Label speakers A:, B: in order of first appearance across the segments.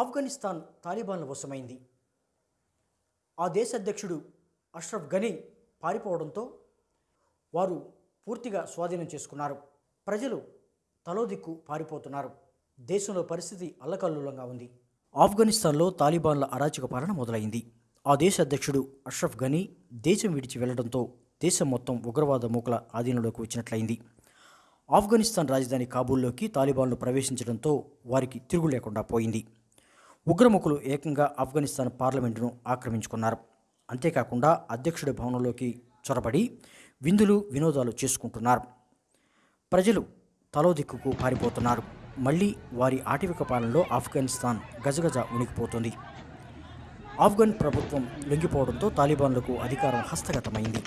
A: ఆఫ్ఘనిస్తాన్ తాలిబాన్ల వశమైంది. ఆ దేశ అధ్యక్షుడు అష్రఫ్ గనీ పారిపోవడంతో వారు పూర్తిగా స్వాధీనం చేసుకున్నారు. ప్రజలు తలో దిక్కు పారిపోతున్నారు. దేశంలో పరిస్థితి అల్లకల్లోలంగా ఉంది. ఆఫ్ఘనిస్తాన్లో తాలిబాన్ల అరాచక పాలన మొదలైంది. ఆ దేశ అధ్యక్షుడు అష్రఫ్ గనీ దేశం విడిచి వెళ్ళడంతో దేశం మొత్తం ఉగ్రవాద మూకల ఆధీనంలోకి వచ్చినట్లయింది. ఆఫ్ఘనిస్తాన్ రాజధాని కాబూల్లోకి తాలిబాన్లు ప్రవేశించడంతో వారికి తిరుగు లేకుండా పోయింది. ఉగ్రముఖులు ఏకంగా ఆఫ్ఘనిస్తాన్ పార్లమెంటును ఆక్రమించుకున్నారు. అంతేకాకుండా అధ్యక్షుడి భవనంలోకి చొరబడి విందులు వినోదాలు చేసుకుంటున్నారు. ప్రజలు తలోదిక్కుకు పారిపోతున్నారు. మళ్ళీ వారి ఆటవిక పాలనలో ఆఫ్ఘనిస్తాన్ గజగజ ఉనికిపోతుంది ఆఫ్ఘన్ ప్రభుత్వం లొంగిపోవడంతో తాలిబాన్లకు అధికారం హస్తగతమైంది.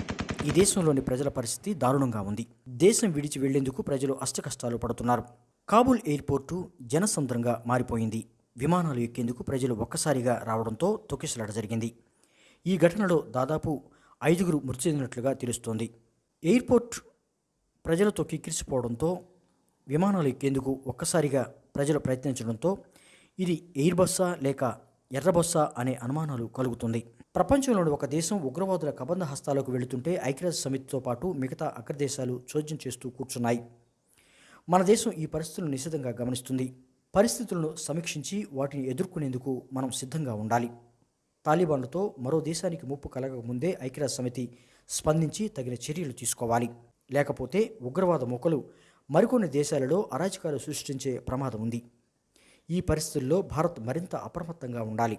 A: ఈ దేశంలోని ప్రజల పరిస్థితి దారుణంగా ఉంది. దేశం విడిచి వెళ్ళేందుకు ప్రజలు అష్టకష్టాలు పడుతున్నారు. కాబూల్ ఎయిర్పోర్టు జనసంద్రంగా మారిపోయింది. విమానాలు ఎక్కేందుకు ప్రజలు ఒక్కసారిగా రావడంతో తొక్కిసలాట జరిగింది. ఈ ఘటనలో దాదాపు ఐదుగురు మృతి చెందినట్లుగా తెలుస్తోంది. ఎయిర్పోర్ట్ ప్రజలతో కిక్కిరిసిపోవడంతో విమానాలు ఎక్కేందుకు ఒక్కసారిగా ప్రజలు ప్రయత్నించడంతో ఇది ఎయిర్ బస్సా లేక ఎర్ర బస్సా అనే అనుమానాలు కలుగుతుంది. ప్రపంచంలోని ఒక దేశం ఉగ్రవాదుల కబంధ హస్తాలకు వెళుతుంటే ఐక్యరాజ్య సమితితో పాటు మిగతా అగ్రదేశాలు చోద్యం చేస్తూ కూర్చున్నాయి. మన దేశం ఈ పరిస్థితులను నిశితంగా గమనిస్తుంది. పరిస్థితులను సమీక్షించి వాటిని ఎదుర్కొనేందుకు మనం సిద్ధంగా ఉండాలి. తాలిబాన్లతో మరో దేశానికి ముప్పు కలగకముందే ఐక్యరాజ్య సమితి స్పందించి తగిన చర్యలు తీసుకోవాలి. లేకపోతే ఉగ్రవాద మొక్కలు మరికొన్ని దేశాలలో అరాచకాలు సృష్టించే ప్రమాదం ఉంది. ఈ పరిస్థితుల్లో భారత్ మరింత అప్రమత్తంగా ఉండాలి.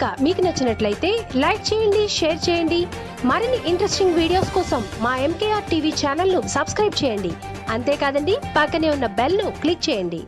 B: కనుక మీకు నచ్చినట్లయితే లైక్ చేయండి షేర్ చేయండి. మరిన్ని ఇంట్రెస్టింగ్ వీడియోస్ కోసం మా ఎంకేఆర్ టీవీ ఛానల్ను సబ్స్క్రైబ్ చేయండి. అంతేకాదండి పక్కనే ఉన్న బెల్ను క్లిక్ చేయండి.